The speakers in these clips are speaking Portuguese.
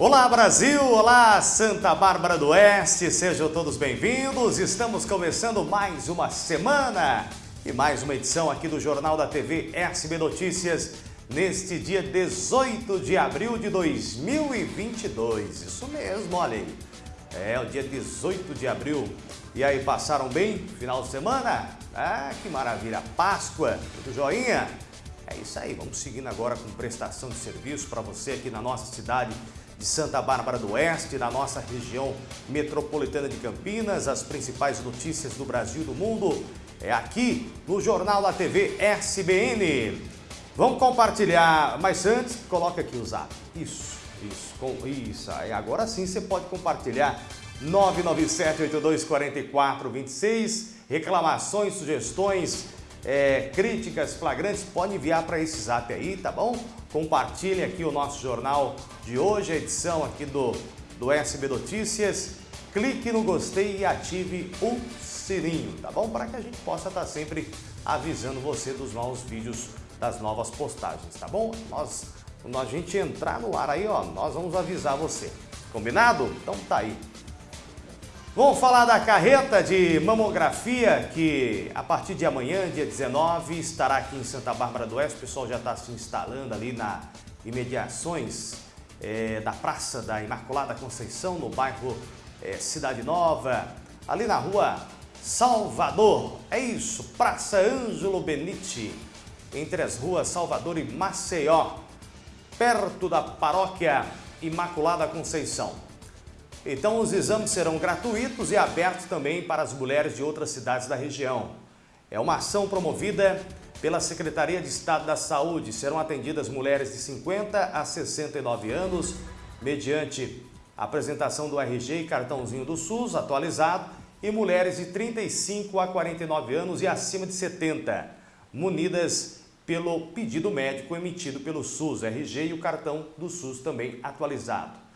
Olá Brasil, olá Santa Bárbara do Oeste, sejam todos bem-vindos. Estamos começando mais uma semana e mais uma edição aqui do Jornal da TV SB Notícias neste dia 18 de abril de 2022. Isso mesmo, olha aí. É o dia 18 de abril. E aí, passaram bem? Final de semana? Ah, que maravilha! Páscoa, tudo joinha? É isso aí, vamos seguindo agora com prestação de serviço para você aqui na nossa cidade de Santa Bárbara do Oeste, na nossa região metropolitana de Campinas, as principais notícias do Brasil e do mundo é aqui no Jornal da TV SBN. Vamos compartilhar, mas antes, coloca aqui o zap. Isso, isso, com, isso. Aí agora sim você pode compartilhar 997-8244-26, reclamações, sugestões, é, críticas flagrantes, pode enviar para esse zap aí, tá bom? Compartilhe aqui o nosso jornal de hoje, a edição aqui do, do SB Notícias. Clique no gostei e ative o sininho, tá bom? Para que a gente possa estar tá sempre avisando você dos novos vídeos, das novas postagens, tá bom? Nós, quando a gente entrar no ar aí, ó, nós vamos avisar você. Combinado? Então tá aí. Vamos falar da carreta de mamografia que a partir de amanhã, dia 19, estará aqui em Santa Bárbara do Oeste. O pessoal já está se instalando ali na imediações é, da Praça da Imaculada Conceição, no bairro é, Cidade Nova, ali na rua Salvador. É isso, Praça Ângelo Benite, entre as ruas Salvador e Maceió, perto da paróquia Imaculada Conceição. Então os exames serão gratuitos e abertos também para as mulheres de outras cidades da região. É uma ação promovida pela Secretaria de Estado da Saúde. Serão atendidas mulheres de 50 a 69 anos, mediante apresentação do RG e cartãozinho do SUS atualizado, e mulheres de 35 a 49 anos e acima de 70, munidas pelo pedido médico emitido pelo SUS, RG e o cartão do SUS também atualizado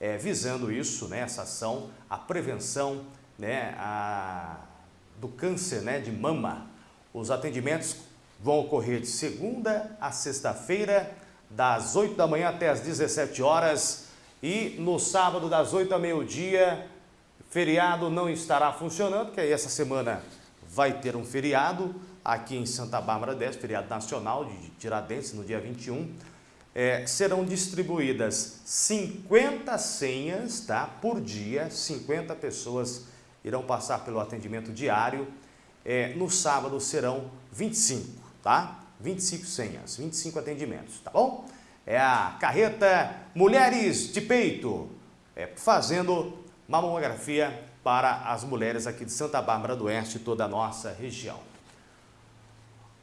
é, visando isso, né, essa ação, a prevenção né, a, do câncer né, de mama. Os atendimentos vão ocorrer de segunda a sexta-feira, das 8 da manhã até as 17 horas e no sábado das 8 ao meio-dia, feriado não estará funcionando, porque aí essa semana vai ter um feriado aqui em Santa Bárbara 10, feriado nacional de Tiradentes, no dia 21 é, serão distribuídas 50 senhas tá, por dia, 50 pessoas irão passar pelo atendimento diário. É, no sábado serão 25, tá? 25 senhas, 25 atendimentos, tá bom? É a carreta Mulheres de Peito, é, fazendo mamografia para as mulheres aqui de Santa Bárbara do Oeste toda a nossa região.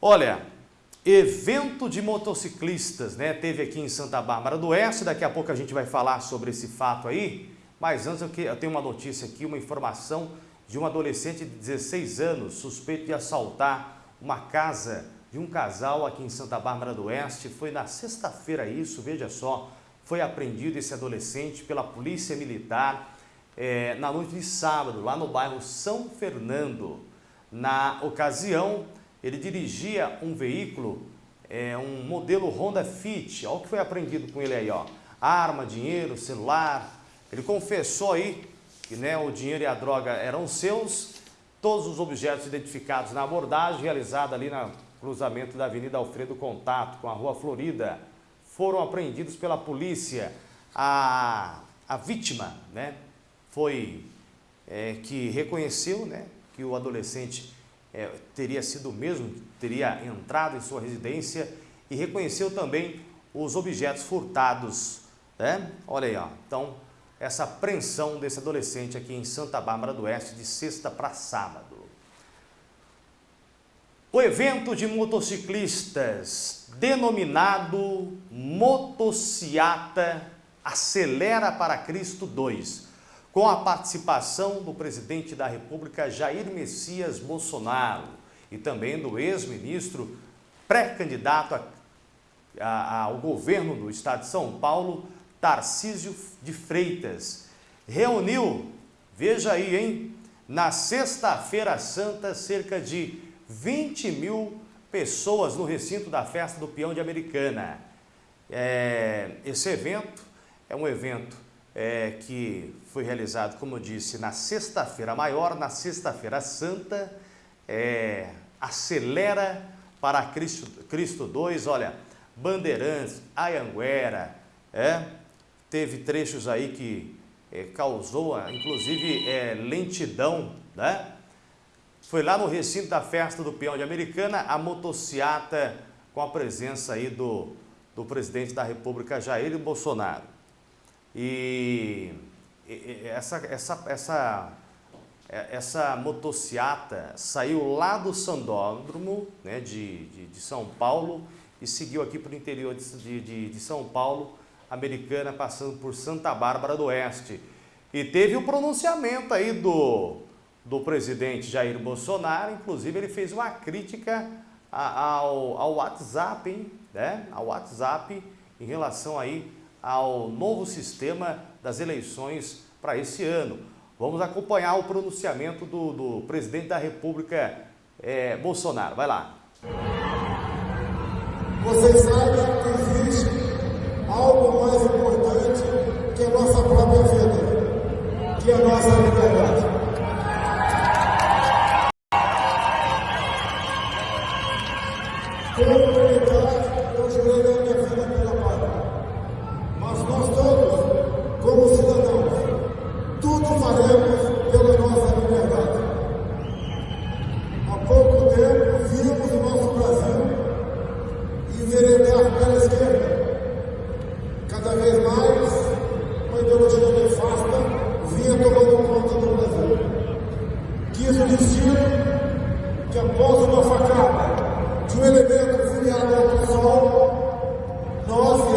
Olha, Evento de motociclistas, né? Teve aqui em Santa Bárbara do Oeste, daqui a pouco a gente vai falar sobre esse fato aí, mas antes eu tenho uma notícia aqui, uma informação de um adolescente de 16 anos, suspeito de assaltar uma casa de um casal aqui em Santa Bárbara do Oeste. Foi na sexta-feira isso, veja só, foi apreendido esse adolescente pela Polícia Militar é, na noite de sábado, lá no bairro São Fernando. Na ocasião, ele dirigia um veículo, é, um modelo Honda Fit, olha o que foi aprendido com ele aí, ó. Arma, dinheiro, celular. Ele confessou aí que né, o dinheiro e a droga eram seus, todos os objetos identificados na abordagem realizada ali no cruzamento da Avenida Alfredo Contato com a Rua Florida foram apreendidos pela polícia. A, a vítima né, foi é, que reconheceu né, que o adolescente é, teria sido o mesmo, teria entrado em sua residência e reconheceu também os objetos furtados. Né? Olha aí, ó. então, essa apreensão desse adolescente aqui em Santa Bárbara do Oeste de sexta para sábado. O evento de motociclistas, denominado Motociata Acelera para Cristo 2, com a participação do presidente da República Jair Messias Bolsonaro e também do ex-ministro pré-candidato ao governo do estado de São Paulo, Tarcísio de Freitas. Reuniu, veja aí, hein, na sexta-feira santa, cerca de 20 mil pessoas no recinto da festa do Peão de Americana. É, esse evento é um evento é, que foi realizado, como eu disse, na sexta-feira maior, na sexta-feira santa, é, acelera para Cristo, Cristo 2, olha, Bandeirantes, Ayanguera, é, teve trechos aí que é, causou, inclusive, é, lentidão, né? Foi lá no recinto da festa do peão de Americana, a motociata com a presença aí do, do presidente da República, Jair Bolsonaro. E, essa, essa, essa, é, essa motociata saiu lá do Sandódromo né, de, de, de São Paulo e seguiu aqui para o interior de, de, de São Paulo, Americana, passando por Santa Bárbara do Oeste. E teve o pronunciamento aí do, do presidente Jair Bolsonaro, inclusive ele fez uma crítica ao, ao WhatsApp, hein? Né? ao WhatsApp em relação aí ao novo sistema das eleições para esse ano. Vamos acompanhar o pronunciamento do, do presidente da República, é, Bolsonaro. Vai lá. Vocês sabem que existe algo mais importante que a nossa própria vida, que a nossa liberdade.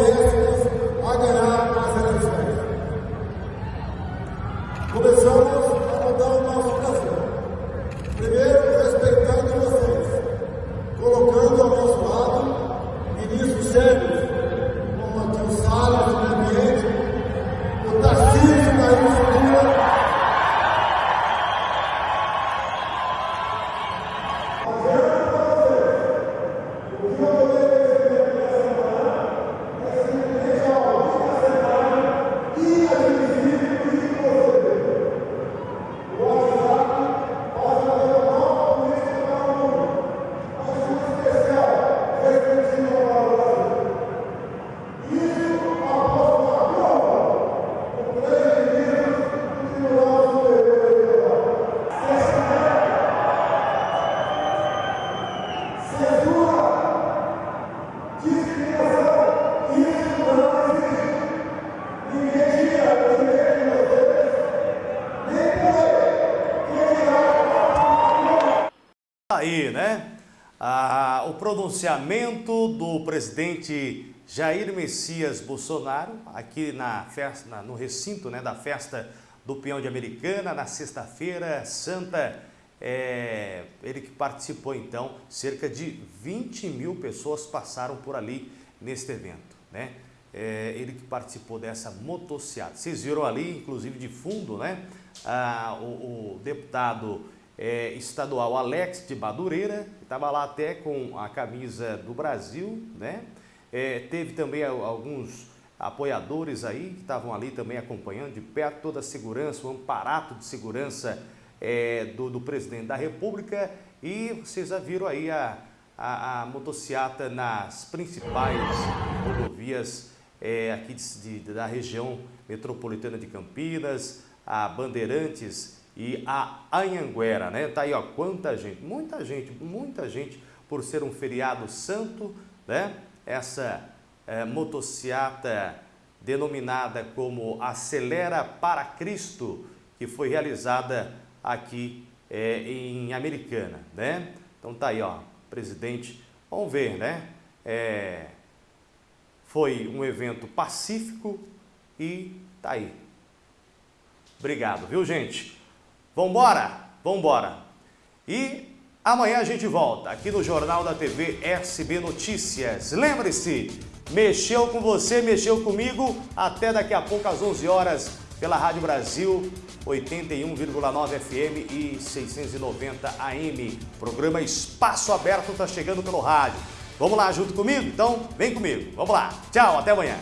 Nós pronunciamento do presidente Jair Messias Bolsonaro, aqui na festa, no recinto né, da festa do Peão de Americana, na sexta-feira santa, é, ele que participou então, cerca de 20 mil pessoas passaram por ali neste evento, né? É, ele que participou dessa motociata. Vocês viram ali, inclusive de fundo, né? Ah, o, o deputado é, estadual Alex de Madureira, que estava lá até com a camisa do Brasil, né? É, teve também alguns apoiadores aí que estavam ali também acompanhando de perto toda a segurança, o amparato de segurança é, do, do, presidente da República e vocês já viram aí a, a, a motociata nas principais rodovias é, aqui de, de, da região metropolitana de Campinas, a Bandeirantes e a Anhanguera, né? Tá aí, ó, quanta gente, muita gente, muita gente por ser um feriado santo, né? Essa é, motociata denominada como Acelera para Cristo, que foi realizada aqui é, em Americana, né? Então tá aí, ó, presidente, vamos ver, né? É, foi um evento pacífico e tá aí. Obrigado, viu, gente? Vambora? Vambora. E amanhã a gente volta aqui no Jornal da TV SB Notícias. Lembre-se, mexeu com você, mexeu comigo, até daqui a pouco às 11 horas pela Rádio Brasil 81,9 FM e 690 AM. Programa Espaço Aberto está chegando pelo rádio. Vamos lá junto comigo? Então, vem comigo. Vamos lá. Tchau, até amanhã.